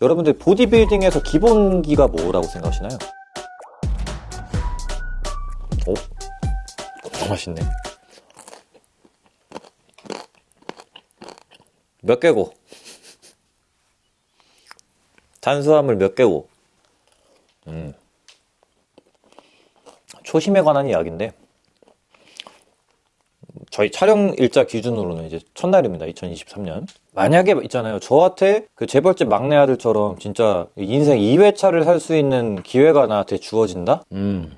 여러분들 보디빌딩에서 기본기가 뭐라고 생각하시나요? 오, 너무 맛있네. 몇 개고? 탄수화물 몇 개고? 음. 초심에 관한 이야기인데, 저희 촬영 일자 기준으로는 이제 첫날입니다. 2023년. 만약에 있잖아요. 저한테 그 재벌집 막내 아들처럼 진짜 인생 2회차를 살 수 있는 기회가 나한테 주어진다? 음.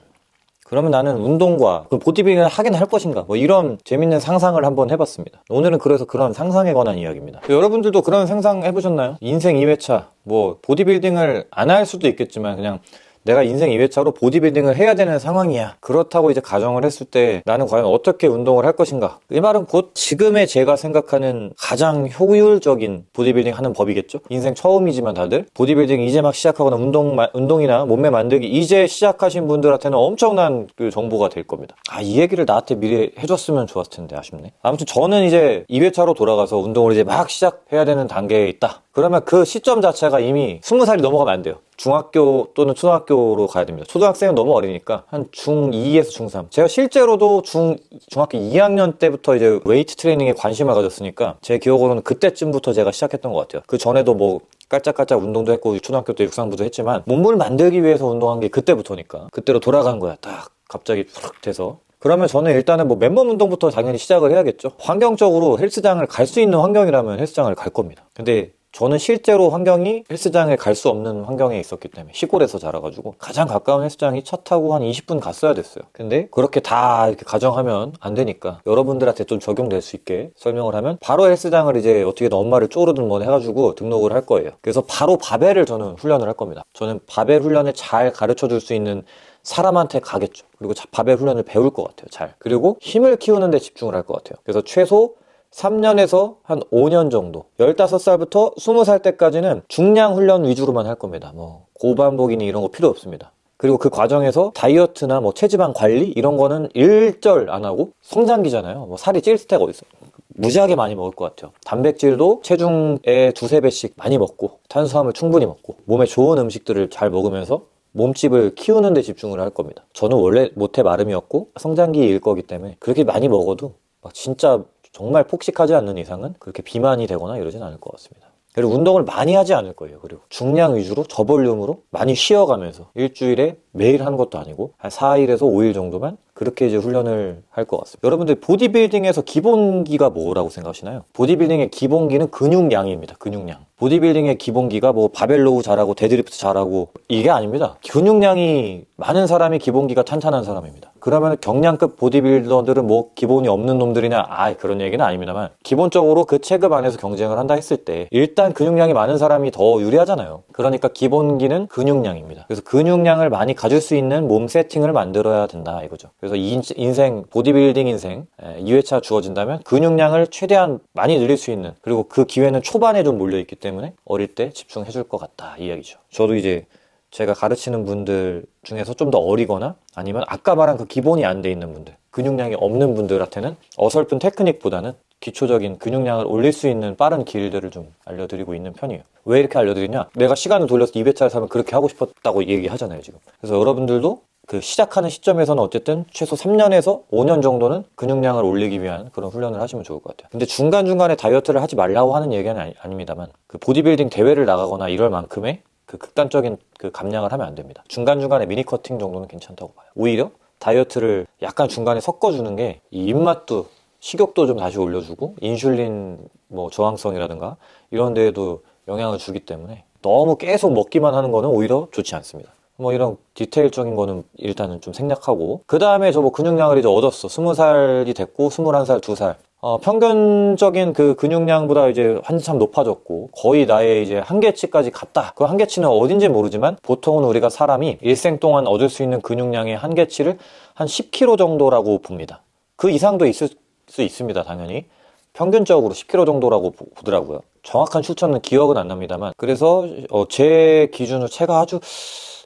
그러면 나는 운동과 그 보디빌딩을 하긴 할 것인가? 뭐 이런 재밌는 상상을 한번 해봤습니다. 오늘은 그래서 그런 상상에 관한 이야기입니다. 여러분들도 그런 상상 해보셨나요? 인생 2회차, 뭐 보디빌딩을 안 할 수도 있겠지만 그냥 내가 인생 2회차로 보디빌딩을 해야 되는 상황이야. 그렇다고 이제 가정을 했을 때 나는 과연 어떻게 운동을 할 것인가? 이 말은 곧 지금의 제가 생각하는 가장 효율적인 보디빌딩 하는 법이겠죠? 인생 처음이지만 다들 보디빌딩 이제 막 시작하거나 운동, 운동이나 몸매 만들기 이제 시작하신 분들한테는 엄청난 그 정보가 될 겁니다. 아, 이 얘기를 나한테 미리 해줬으면 좋았을 텐데 아쉽네. 아무튼 저는 이제 2회차로 돌아가서 운동을 이제 막 시작해야 되는 단계에 있다. 그러면 그 시점 자체가 이미 20살이 넘어가면 안 돼요. 중학교 또는 초등학교로 가야 됩니다. 초등학생은 너무 어리니까 한 중2에서 중3. 제가 실제로도 중, 중학교 2학년 때부터 이제 웨이트 트레이닝에 관심을 가졌으니까 제 기억으로는 그때쯤부터 제가 시작했던 것 같아요. 그 전에도 뭐 깔짝깔짝 운동도 했고 초등학교 때 육상부도 했지만 몸을 만들기 위해서 운동한 게 그때부터니까 그때로 돌아간 거야. 딱 갑자기 푹 돼서 그러면 저는 일단은 뭐 맨몸 운동부터 당연히 시작을 해야겠죠. 환경적으로 헬스장을 갈 수 있는 환경이라면 헬스장을 갈 겁니다. 근데 저는 실제로 환경이 헬스장에 갈 수 없는 환경에 있었기 때문에 시골에서 자라가지고 가장 가까운 헬스장이 차 타고 한 20분 갔어야 됐어요. 근데 그렇게 다 이렇게 가정하면 안 되니까 여러분들한테 좀 적용될 수 있게 설명을 하면 바로 헬스장을 이제 어떻게든 엄마를 쪼르든 뭐 해가지고 등록을 할 거예요. 그래서 바로 바벨을 저는 훈련을 할 겁니다. 저는 바벨 훈련을 잘 가르쳐 줄 수 있는 사람한테 가겠죠. 그리고 바벨 훈련을 배울 것 같아요. 잘. 그리고 힘을 키우는 데 집중을 할 것 같아요. 그래서 최소 3년에서 한 5년 정도 15살부터 20살 때까지는 중량 훈련 위주로만 할 겁니다. 뭐 고반복이니 이런 거 필요 없습니다. 그리고 그 과정에서 다이어트나 뭐 체지방 관리 이런 거는 일절 안 하고 성장기잖아요. 뭐 살이 찔 때가 어딨어. 무지하게 많이 먹을 것 같아요. 단백질도 체중의 두세 배씩 많이 먹고 탄수화물 충분히 먹고 몸에 좋은 음식들을 잘 먹으면서 몸집을 키우는 데 집중을 할 겁니다. 저는 원래 모태 마름이었고 성장기일 거기 때문에 그렇게 많이 먹어도 막 진짜 정말 폭식하지 않는 이상은 그렇게 비만이 되거나 이러진 않을 것 같습니다. 그리고 운동을 많이 하지 않을 거예요. 그리고 중량 위주로 저볼륨으로 많이 쉬어가면서 일주일에 매일 하는 것도 아니고 한 4일에서 5일 정도만 그렇게 이제 훈련을 할 것 같습니다. 여러분들 보디빌딩에서 기본기가 뭐라고 생각하시나요? 보디빌딩의 기본기는 근육량입니다. 근육량. 보디빌딩의 기본기가 뭐 barbell row 잘하고 데드리프트 잘하고 이게 아닙니다. 근육량이 많은 사람이 기본기가 탄탄한 사람입니다. 그러면 경량급 보디빌더들은 뭐 기본이 없는 놈들이냐 아 그런 얘기는 아닙니다만 기본적으로 그 체급 안에서 경쟁을 한다 했을 때 일단 근육량이 많은 사람이 더 유리하잖아요. 그러니까 기본기는 근육량입니다. 그래서 근육량을 많이 가질 수 있는 몸 세팅을 만들어야 된다 이거죠. 그래서 인생 보디빌딩 인생 2회차 주어진다면 근육량을 최대한 많이 늘릴 수 있는 그리고 그 기회는 초반에 좀 몰려 있기 때문에 어릴 때 집중해 줄 것 같다 이 이야기죠. 저도 이제 제가 가르치는 분들 중에서 좀 더 어리거나 아니면 아까 말한 그 기본이 안 돼 있는 분들 근육량이 없는 분들한테는 어설픈 테크닉보다는 기초적인 근육량을 올릴 수 있는 빠른 길들을 좀 알려드리고 있는 편이에요. 왜 이렇게 알려드리냐? 내가 시간을 돌려서 200차를 사면 그렇게 하고 싶었다고 얘기하잖아요 지금. 그래서 여러분들도 그 시작하는 시점에서는 어쨌든 최소 3년에서 5년 정도는 근육량을 올리기 위한 그런 훈련을 하시면 좋을 것 같아요 근데 중간중간에 다이어트를 하지 말라고 하는 얘기는 아니, 아닙니다만 그 보디빌딩 대회를 나가거나 이럴 만큼의 그 극단적인 그 감량을 하면 안 됩니다. 중간중간에 미니 커팅 정도는 괜찮다고 봐요. 오히려 다이어트를 약간 중간에 섞어주는 게 이 입맛도 식욕도 좀 다시 올려주고 인슐린 뭐 저항성이라든가 이런 데에도 영향을 주기 때문에 너무 계속 먹기만 하는 거는 오히려 좋지 않습니다. 뭐 이런 디테일적인 거는 일단은 좀 생략하고 그 다음에 저 뭐 근육량을 이제 얻었어. 스무 살이 됐고 스물한 살, 두 살. 어, 평균적인 그 근육량보다 이제 한참 높아졌고 거의 나의 이제 한계치까지 갔다. 그 한계치는 어딘지 모르지만 보통은 우리가 사람이 일생 동안 얻을 수 있는 근육량의 한계치를 한 10kg 정도라고 봅니다. 그 이상도 있을 수 있습니다, 당연히. 평균적으로 10kg 정도라고 보더라고요. 정확한 출처는 기억은 안 납니다만 그래서 어, 제 기준으로 체가 아주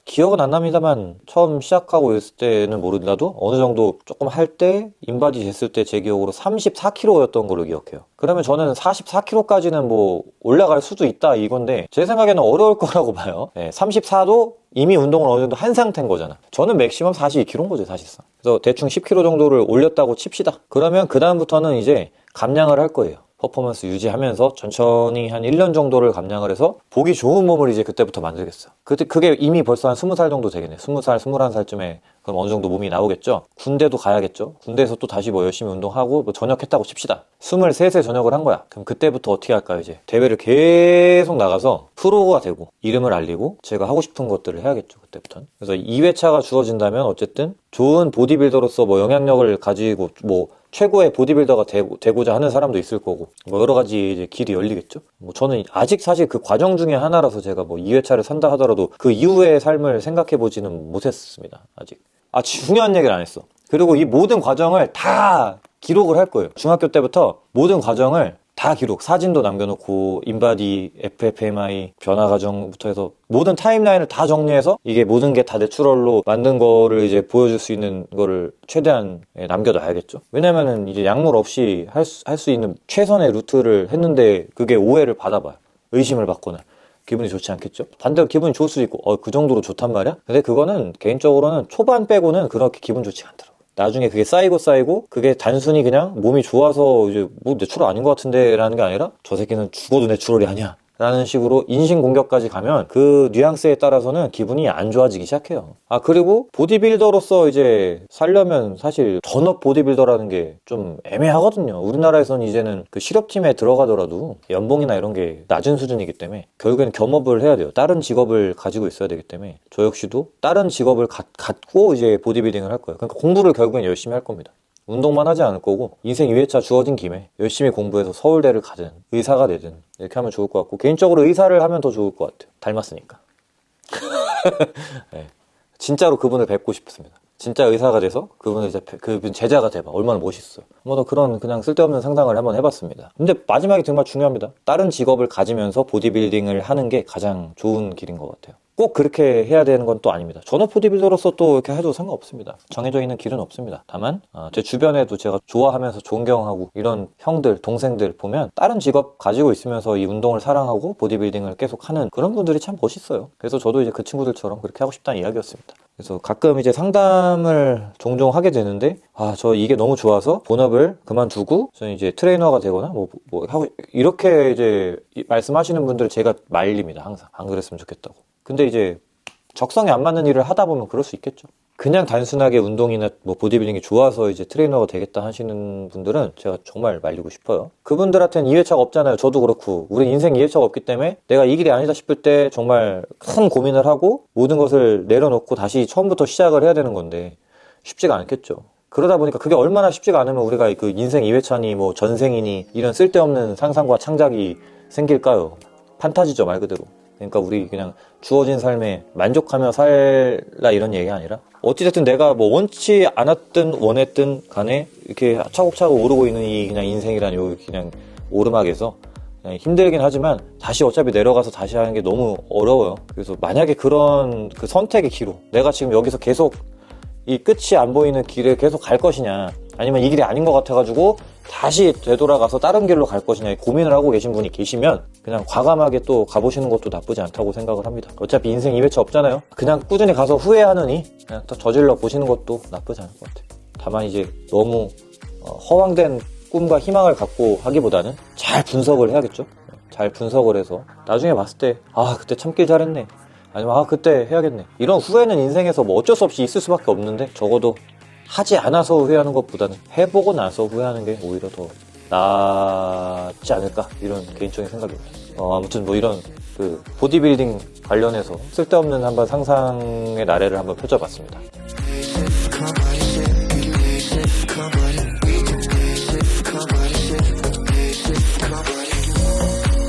기억은 안 납니다만 처음 시작하고 있을 때는 모른다도 어느 정도 조금 할 때 인바디 됐을 때 제 기억으로 34kg였던 걸로 기억해요. 그러면 저는 44kg까지는 뭐 올라갈 수도 있다 이건데 제 생각에는 어려울 거라고 봐요. 네, 34도 이미 운동을 어느 정도 한 상태인 거잖아. 저는 maximum 42kg인 거죠 사실상. 그래서 대충 10kg 정도를 올렸다고 칩시다. 그러면 그 다음부터는 이제 감량을 할 거예요. 퍼포먼스 유지하면서 천천히 한 1년 정도를 감량을 해서 보기 좋은 몸을 이제 그때부터 만들겠어. 그때 그게 이미 벌써 한 20살 정도 되겠네. 20살, 21살쯤에 그럼 어느 정도 몸이 나오겠죠. 군대도 가야겠죠. 군대에서 또 다시 뭐 열심히 운동하고 뭐 전역했다고 칩시다. 23세 전역을 한 거야. 그럼 그때부터 어떻게 할까요, 이제? 대회를 계속 나가서 프로가 되고 이름을 알리고 제가 하고 싶은 것들을 해야겠죠. 그때부터는. 그래서 2회차가 주어진다면 어쨌든 좋은 보디빌더로서 뭐 영향력을 가지고 뭐 최고의 보디빌더가 되고, 자 하는 사람도 있을 거고 뭐 여러 가지 이제 길이 열리겠죠. 뭐 저는 아직 사실 그 과정 중에 하나라서 제가 뭐 2회차를 산다 하더라도 그 이후의 삶을 생각해 보지는 못했습니다. 아직. 아 중요한 얘기를 안 했어. 그리고 이 모든 과정을 다 기록을 할 거예요. 중학교 때부터 모든 과정을 다 기록, 사진도 남겨놓고 인바디, FFMI, 변화 과정부터 해서 모든 timeline을 다 정리해서 이게 모든 게 다 natural로 만든 거를 이제 보여줄 수 있는 거를 최대한 예, 남겨놔야겠죠. 왜냐면은 이제 약물 없이 할수 할 수 있는 최선의 루트를 했는데 그게 오해를 받아봐요. 의심을 받거나. 기분이 좋지 않겠죠? 반대로 기분이 좋을 수도 있고, 어, 그 정도로 좋단 말이야? 근데 그거는 개인적으로는 초반 빼고는 그렇게 기분 좋지 않더라고. 나중에 그게 쌓이고 쌓이고 그게 단순히 그냥 몸이 좋아서 이제 뭐 natural 아닌 것 같은데 라는 게 아니라 저 새끼는 죽어도 natural이 아니야 라는 식으로 인신 공격까지 가면 그 뉘앙스에 따라서는 기분이 안 좋아지기 시작해요. 아 그리고 보디빌더로서 이제 살려면 사실 전업 보디빌더라는 게 좀 애매하거든요. 우리나라에서는 이제는 그 실업팀에 들어가더라도 연봉이나 이런 게 낮은 수준이기 때문에 결국에는 겸업을 해야 돼요. 다른 직업을 가지고 있어야 되기 때문에 저 역시도 다른 직업을 가, 갖고 이제 보디빌딩을 할 거예요. 그러니까 공부를 결국엔 열심히 할 겁니다. 운동만 하지 않을 거고 인생 2회차 주어진 김에 열심히 공부해서 서울대를 가든 의사가 되든 이렇게 하면 좋을 것 같고 개인적으로 의사를 하면 더 좋을 것 같아요. 닮았으니까. 네. 진짜로 그분을 뵙고 싶습니다. 진짜 의사가 돼서 그분의 이제 그분 제자가 돼봐 얼마나 멋있어요. 뭐 그런 그냥 쓸데없는 상상을 한번 해봤습니다. 근데 마지막이 정말 중요합니다. 다른 직업을 가지면서 보디빌딩을 하는 게 가장 좋은 길인 것 같아요. 꼭 그렇게 해야 되는 건 또 아닙니다. 전업 보디빌더로서 또 이렇게 해도 상관없습니다. 정해져 있는 길은 없습니다. 다만 어, 제 주변에도 제가 좋아하면서 존경하고 이런 형들, 동생들 보면 다른 직업 가지고 있으면서 이 운동을 사랑하고 보디빌딩을 계속 하는 그런 분들이 참 멋있어요. 그래서 저도 이제 그 친구들처럼 그렇게 하고 싶다는 이야기였습니다. 그래서 가끔 이제 상담을 종종 하게 되는데 아 저 이게 너무 좋아서 본업을 그만두고 저는 이제 트레이너가 되거나 뭐, 뭐 하고 이렇게 이제 말씀하시는 분들 제가 말립니다 항상 안 그랬으면 좋겠다고 근데 이제 적성에 안 맞는 일을 하다 보면 그럴 수 있겠죠. 그냥 단순하게 운동이나 뭐 보디빌딩이 좋아서 이제 트레이너가 되겠다 하시는 분들은 제가 정말 말리고 싶어요. 그분들한테는 2회차가 없잖아요. 저도 그렇고. 우리 인생 2회차가 없기 때문에 내가 이 길이 아니다 싶을 때 정말 큰 고민을 하고 모든 것을 내려놓고 다시 처음부터 시작을 해야 되는 건데 쉽지가 않겠죠. 그러다 보니까 그게 얼마나 쉽지가 않으면 우리가 그 인생 2회차니 뭐 전생이니 이런 쓸데없는 상상과 창작이 생길까요? 판타지죠, 말 그대로. 그러니까 우리 그냥 주어진 삶에 만족하며 살라 이런 얘기가 아니라 어찌됐든 내가 뭐 원치 않았든 원했든 간에 이렇게 차곡차곡 오르고 있는 이 그냥 인생이라는 요 그냥 오르막에서 힘들긴 하지만 다시 어차피 내려가서 다시 하는 게 너무 어려워요. 그래서 만약에 그런 그 선택의 기로 내가 지금 여기서 계속 이 끝이 안 보이는 길에 계속 갈 것이냐 아니면 이 길이 아닌 것 같아가지고 다시 되돌아가서 다른 길로 갈 것이냐 고민을 하고 계신 분이 계시면 그냥 과감하게 또 가보시는 것도 나쁘지 않다고 생각을 합니다. 어차피 인생 2회차 없잖아요. 그냥 꾸준히 가서 후회하느니 그냥 또 저질러 보시는 것도 나쁘지 않을 것 같아요. 다만 이제 너무 어, 허황된 꿈과 희망을 갖고 하기보다는 잘 분석을 해야겠죠. 잘 분석을 해서 나중에 봤을 때 아 그때 참길 잘했네 아니면 아 그때 해야겠네 이런 후회는 인생에서 뭐 어쩔 수 없이 있을 수밖에 없는데 적어도 하지 않아서 후회하는 것보다는 해보고 나서 후회하는 게 오히려 더 낫지 않을까 이런 개인적인 생각입니다. 어, 아무튼 뭐 이런 그 보디빌딩 관련해서 쓸데없는 한번 상상의 나래를 한번 펼쳐봤습니다.